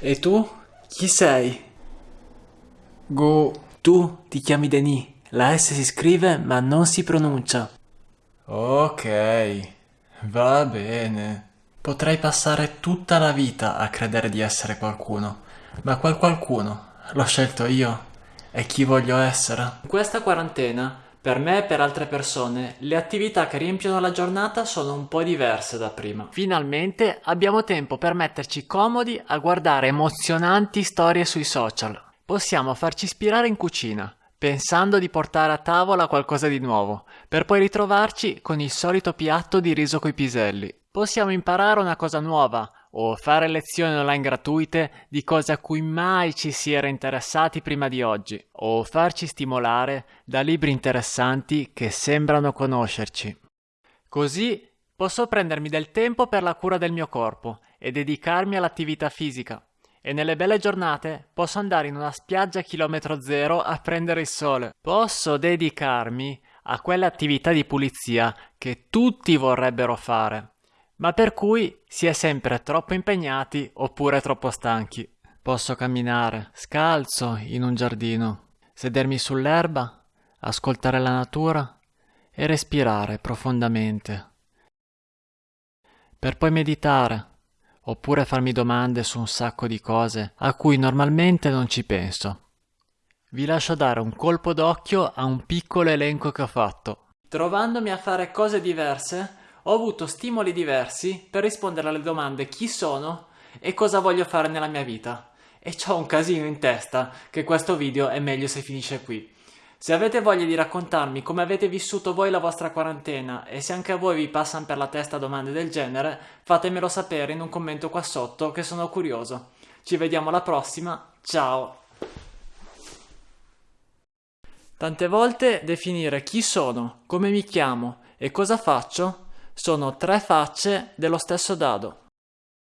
E tu? Chi sei? Go. Tu ti chiami Denis. La S si scrive ma non si pronuncia. Ok, va bene. Potrei passare tutta la vita a credere di essere qualcuno, ma quel qualcuno l'ho scelto io. E chi voglio essere? In questa quarantena, per me e per altre persone, le attività che riempiono la giornata sono un po' diverse da prima. Finalmente abbiamo tempo per metterci comodi a guardare emozionanti storie sui social. Possiamo farci ispirare in cucina, pensando di portare a tavola qualcosa di nuovo, per poi ritrovarci con il solito piatto di riso coi piselli. Possiamo imparare una cosa nuova o fare lezioni online gratuite di cose a cui mai ci si era interessati prima di oggi, o farci stimolare da libri interessanti che sembrano conoscerci. Così posso prendermi del tempo per la cura del mio corpo e dedicarmi all'attività fisica. E nelle belle giornate posso andare in una spiaggia a chilometro zero a prendere il sole. Posso dedicarmi a quelle attività di pulizia che tutti vorrebbero fare ma per cui si è sempre troppo impegnati oppure troppo stanchi. Posso camminare scalzo in un giardino, sedermi sull'erba, ascoltare la natura e respirare profondamente. Per poi meditare, oppure farmi domande su un sacco di cose a cui normalmente non ci penso. Vi lascio dare un colpo d'occhio a un piccolo elenco che ho fatto. Trovandomi a fare cose diverse, ho avuto stimoli diversi per rispondere alle domande chi sono e cosa voglio fare nella mia vita. E ho un casino in testa che questo video è meglio se finisce qui. Se avete voglia di raccontarmi come avete vissuto voi la vostra quarantena e se anche a voi vi passano per la testa domande del genere, fatemelo sapere in un commento qua sotto che sono curioso. Ci vediamo alla prossima, ciao! Tante volte definire chi sono, come mi chiamo e cosa faccio sono tre facce dello stesso dado.